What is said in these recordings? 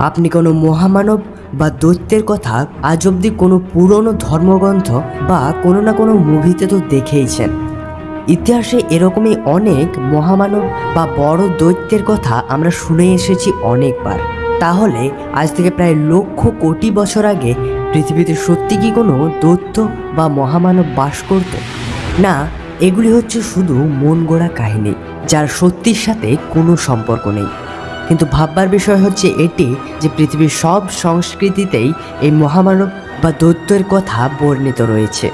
আপনি কোনো মহামানব বা দৈত্যের কথা আজ অবধি কোনো পুরনো ধর্মগ্রন্থ বা কোনো না কোনো মুভিতে তো দেখেইছেন। ইতিহাসে এরকমই অনেক মহামানব বা বড় দৈত্যের কথা আমরা শুনে এসেছি অনেকবার। তাহলে আজ থেকে প্রায় লক্ষ কোটি বছর আগে পৃথিবীতে সত্যি কি কোনো দৈত্য বা মহামানব বাস করত? না, এগুলি হচ্ছে শুধু মন গড়া কাহিনী, যার সত্যির সাথে কোনো সম্পর্ক নেই। কিন্তু ভাববার বিষয় হচ্ছে এটি যে পৃথিবীর সব সংস্কৃতিতেই এই মহামানব বা দৈত্যের কথা বর্ণিত রয়েছে।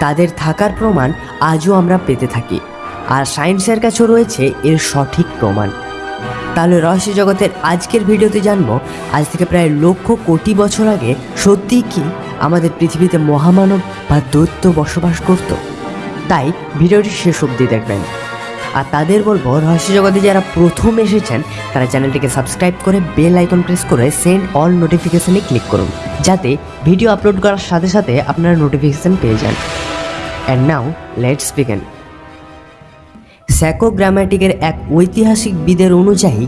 তাদের থাকার প্রমাণ আজও আমরা পেতে থাকি। আর সায়েন্সের কাছেও রয়েছে এর সঠিক প্রমাণ। তাহলে রহস্য জগতের আজকের ভিডিওতে জানব, আজ থেকে প্রায় লক্ষ কোটি বছর আগে সত্যি কি আমাদের পৃথিবীতে মহামানব বা দৈত্য বসবাস করত? তাই ভিডিওটি শেষ অবধি দেখবেন। আর তাদের বলব রহস্য জগতে যারা প্রথম এসেছেন, তারা চ্যানেলটিকে সাবস্ক্রাইব করে বেল আইকন প্রেস করে সেন্ড অল নোটিফিকেশনে ক্লিক করুন, যাতে ভিডিও আপলোড করার সাথে সাথে আপনারা নোটিফিকেশান পেয়ে যান। অ্যান্ড নাও লেটস বিগেন স্যাকো গ্রামাটিকের এক ঐতিহাসিক বিদের অনুযায়ী,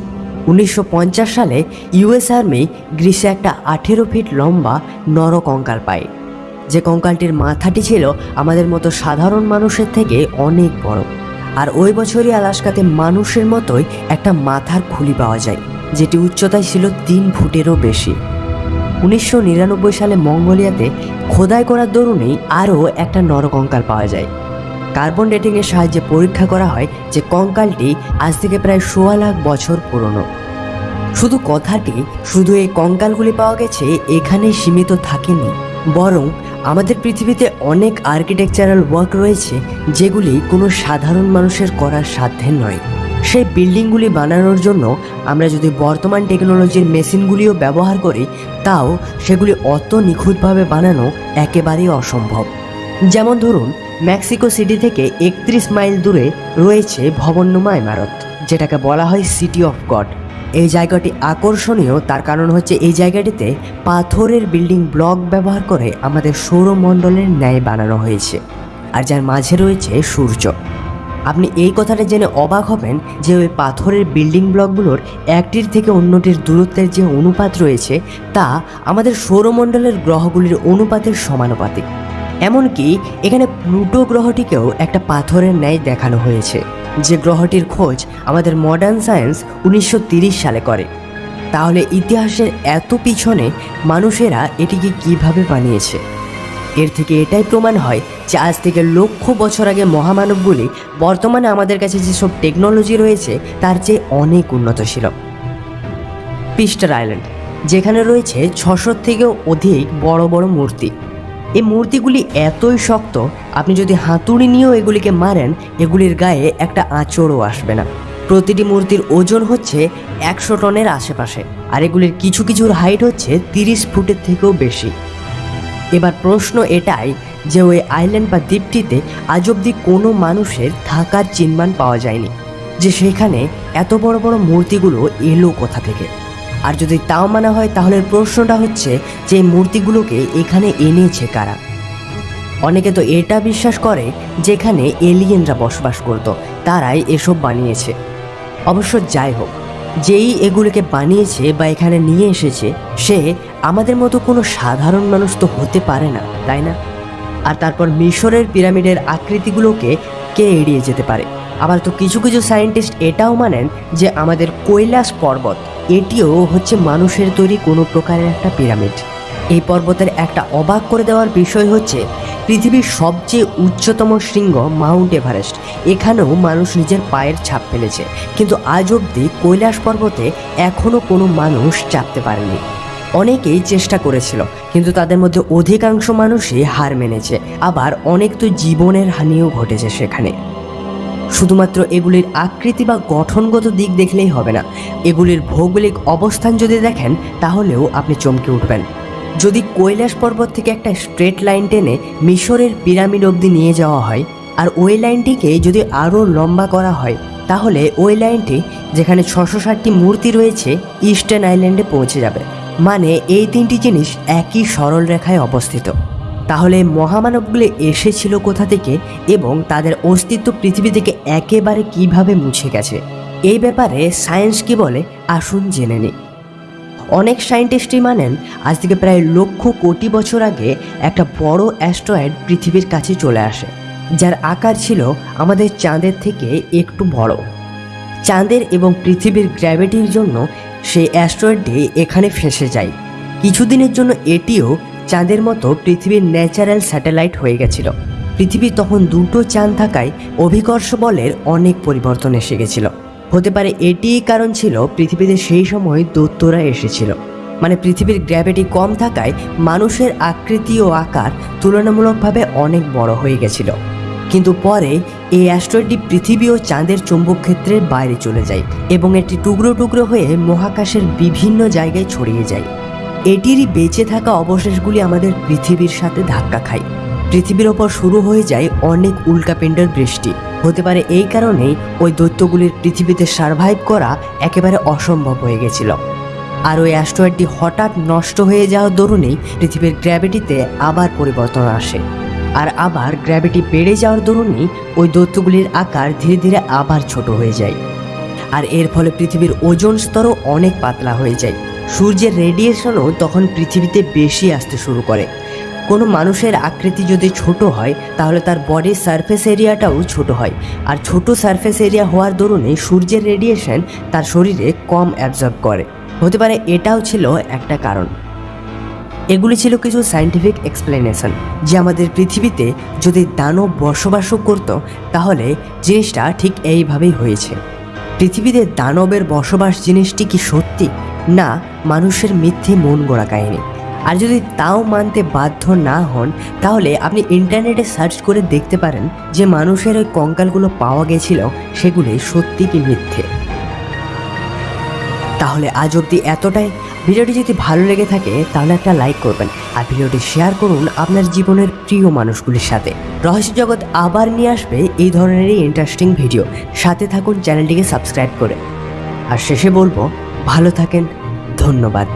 উনিশশো পঞ্চাশ সালে ইউএস আর্মি গ্রীষ্মে একটা আঠেরো ফিট লম্বা নর কঙ্কাল পায়। যে কঙ্কালটির মাথাটি ছিল আমাদের মতো সাধারণ মানুষের থেকে অনেক বড়। আর ওই বছরই আলাস্কাতে মানুষের মতোই একটা মাথার খুলি পাওয়া যায়, যেটি উচ্চতায় ছিল তিন ফুটেরও বেশি। উনিশশো নিরানব্বই সালে মঙ্গোলিয়াতে খোদাই করার দরুনেই আরও একটা নরকঙ্কাল পাওয়া যায়। কার্বন ডেটিংয়ের সাহায্যে পরীক্ষা করা হয় যে কঙ্কালটি আজ থেকে প্রায় সোয়া লাখ বছর পুরনো। শুধু কথাটি, শুধু এই কঙ্কালগুলি পাওয়া গেছে, এখানেই সীমিত থাকেনি, বরং আমাদের পৃথিবীতে অনেক আর্কিটেকচারাল ওয়ার্ক রয়েছে যেগুলি কোনো সাধারণ মানুষের করার সাধ্যের নয়। সেই বিল্ডিংগুলি বানানোর জন্য আমরা যদি বর্তমান টেকনোলজির মেশিনগুলিও ব্যবহার করি, তাও সেগুলি অত নিখুঁতভাবে বানানো একেবারেই অসম্ভব। যেমন ধরুন মেক্সিকো সিটি থেকে একত্রিশ মাইল দূরে রয়েছে ভবননুমা ইমারত, যেটাকে বলা হয় সিটি অফ গড এই জায়গাটি আকর্ষণীয়। তার কারণ হচ্ছে এই জায়গাটিতে পাথরের বিল্ডিং ব্লক ব্যবহার করে আমাদের সৌরমণ্ডলের ন্যায় বানানো হয়েছে আর যার মাঝে রয়েছে সূর্য। আপনি এই কথাটা জেনে অবাক হবেন যে ওই পাথরের বিল্ডিং ব্লকগুলোর একটির থেকে অন্যটির দূরত্বের যে অনুপাত রয়েছে, তা আমাদের সৌরমণ্ডলের গ্রহগুলির অনুপাতের সমানুপাতিক। এমনকি এখানে প্লুটো গ্রহটিকেও একটা পাথরের ন্যায় দেখানো হয়েছে। যে গ্রহটির খোঁজ আমাদের মডার্ন সায়েন্স উনিশশো সালে করে। তাহলে ইতিহাসের এত পিছনে মানুষেরা এটিকে কীভাবে বানিয়েছে? এর থেকে এটাই প্রমাণ হয় যে আজ থেকে লক্ষ বছর আগে মহামানবগুলি বর্তমানে আমাদের কাছে যেসব টেকনোলজি রয়েছে, তার চেয়ে অনেক উন্নত ছিল। পিস্টার আইল্যান্ড যেখানে রয়েছে ছশোর থেকেও অধিক বড় বড় মূর্তি। এই মূর্তিগুলি এতই শক্ত, আপনি যদি হাতুড়ি নিয়েও এগুলিকে মারেন, এগুলির গায়ে একটা আঁচড়ও আসবে না। প্রতিটি মূর্তির ওজন হচ্ছে একশো টনের আশেপাশে, আর এগুলির কিছু কিছুর হাইট হচ্ছে তিরিশ ফুটের থেকেও বেশি। এবার প্রশ্ন এটাই যে ওই আইল্যান্ড বা দ্বীপটিতে আজ অবধি কোনো মানুষের থাকার চিহ্ন পাওয়া যায়নি, যে সেখানে এত বড় বড় মূর্তিগুলো এলো কোথা থেকে? আর যদি তাও মানা হয়, তাহলে প্রশ্নটা হচ্ছে যে মূর্তিগুলোকে এখানে এনেছে কারা? অনেকে তো এটা বিশ্বাস করে যেখানে এলিয়েনরা বসবাস করত, তারাই এসব বানিয়েছে। অবশ্য যাই হোক, যেই এগুলোকে বানিয়েছে বা এখানে নিয়ে এসেছে, সে আমাদের মতো কোনো সাধারণ মানুষ তো হতে পারে না, তাই না? আর তারপর মিশরের পিরামিডের আকৃতিগুলোকে কে এড়িয়ে যেতে পারে? আবার তো কিছু কিছু সায়েন্টিস্ট এটাও মানেন যে আমাদের কৈলাস পর্বত, এটিও হচ্ছে মানুষের তৈরি কোনো প্রকারের একটা পিরামিড। এই পর্বতের একটা অবাক করে দেওয়ার বিষয় হচ্ছে, পৃথিবীর সবচেয়ে উচ্চতম শৃঙ্গ মাউন্ট এভারেস্ট। এখানেও মানুষ নিজের পায়ের ছাপ ফেলেছে, কিন্তু আজ অবধি কৈলাস পর্বতে এখনও কোনো মানুষ চাপতে পারেনি। অনেকেই চেষ্টা করেছিল, কিন্তু তাদের মধ্যে অধিকাংশ মানুষই হার মেনেছে। আবার অনেক তো জীবনের হানিও ঘটেছে সেখানে। শুধুমাত্র এগুলির আকৃতি বা গঠনগত দিক দেখলেই হবে না। এগুলির ভৌগোলিক অবস্থান যদি দেখেন, তাহলেও আপনি চমকে উঠবেন। যদি কৈলাস পর্বত থেকে একটা স্ট্রেট লাইন টেনে মিশরের পিরামিড অবধি নিয়ে যাওয়া হয়, আর ওই লাইনটিকে যদি আরও লম্বা করা হয়, তাহলে ওই লাইনটি, যেখানে ছশো ষাটটি মূর্তি রয়েছে, ইস্টার্ন আইল্যান্ডে পৌঁছে যাবে। মানে এই তিনটি জিনিস একই সরল রেখায় অবস্থিত। তাহলে মহামানবগুলি এসেছিল কোথা থেকে এবং তাদের অস্তিত্ব পৃথিবী থেকে একেবারে কীভাবে মুছে গেছে? এই ব্যাপারে সায়েন্স কি বলে? আসুন জেনে নিই। অনেক সায়েন্টিস্টই মানেন, আজ থেকে প্রায় লক্ষ কোটি বছর আগে একটা বড় অ্যাস্ট্রয়েড পৃথিবীর কাছে চলে আসে, যার আকার ছিল আমাদের চাঁদের থেকে একটু বড়। চাঁদের এবং পৃথিবীর গ্র্যাভিটির জন্য সেই অ্যাস্ট্রয়েডটি এখানে ফেসে যায়। কিছুদিনের জন্য এটিও চাঁদের মতো পৃথিবীর ন্যাচারাল স্যাটেলাইট হয়ে গেছিল। পৃথিবী তখন দুটো চাঁদ থাকায় অভিকর্ষ বলের অনেক পরিবর্তন এসে গেছিল। হতে পারে এটিই কারণ ছিল পৃথিবীতে সেই সময় দৈত্যরা এসেছিল। মানে পৃথিবীর গ্র্যাভিটি কম থাকায় মানুষের আকৃতি ও আকার তুলনামূলকভাবে অনেক বড় হয়ে গেছিল। কিন্তু পরে এই অ্যাস্ট্রয়েডটি পৃথিবী ও চাঁদের চৌম্বক ক্ষেত্রের বাইরে চলে যায় এবং এটি টুকরো টুকরো হয়ে মহাকাশের বিভিন্ন জায়গায় ছড়িয়ে যায়। এটিরই বেঁচে থাকা অবশেষগুলি আমাদের পৃথিবীর সাথে ধাক্কা খায়। পৃথিবীর ওপর শুরু হয়ে যায় অনেক উল্কাপিণ্ডের বৃষ্টি। হতে পারে এই কারণেই ওই দৈত্যগুলির পৃথিবীতে সার্ভাইভ করা একেবারে অসম্ভব হয়ে গেছিল। আর ওই অ্যাস্ট্রয়েডটি হঠাৎ নষ্ট হয়ে যাওয়ার দরুনেই পৃথিবীর গ্র্যাভিটিতে আবার পরিবর্তন আসে। আর আবার গ্র্যাভিটি বেড়ে যাওয়ার দরুনই ওই দৈত্যগুলির আকার ধীরে ধীরে আবার ছোট হয়ে যায়। আর এর ফলে পৃথিবীর ওজন স্তরও অনেক পাতলা হয়ে যায়। সূর্যের রেডিয়েশনও তখন পৃথিবীতে বেশি আসতে শুরু করে। কোনো মানুষের আকৃতি যদি ছোট হয়, তাহলে তার বডির সারফেস এরিয়াটাও ছোট হয়। আর ছোট সারফেস এরিয়া হওয়ার দরুনে সূর্যের রেডিয়েশন তার শরীরে কম অ্যাবজর্ব করে। হতে পারে এটাও ছিল একটা কারণ। এগুলি ছিল কিছু সায়েন্টিফিক এক্সপ্লেনেশন যে আমাদের পৃথিবীতে যদি দানব বসবাসও করত, তাহলে জিনিসটা ঠিক এইভাবেই হয়েছে। পৃথিবীতে দানবের বসবাস জিনিসটি কি সত্যি? না, মানুষের মিথ্যে মন গড়া কাহিনী। আর যদি তাও মানতে বাধ্য না হন, তাহলে আপনি ইন্টারনেটে সার্চ করে দেখতে পারেন যে মানুষের ওই কঙ্কালগুলো পাওয়া গেছিল, সেগুলি সত্যি কি মিথ্যে। তাহলে আজ অবধি এতটাই। ভিডিওটি যদি ভালো লেগে থাকে, তাহলে একটা লাইক করবেন। আর ভিডিওটি শেয়ার করুন আপনার জীবনের প্রিয় মানুষগুলির সাথে। রহস্য জগৎ আবার নিয়ে আসবে এই ধরনেরই ইন্টারেস্টিং ভিডিও সাথে থাকুন চ্যানেলটিকে সাবস্ক্রাইব করে। আর শেষে বলব ভালো থাকেন ধন্যবাদ।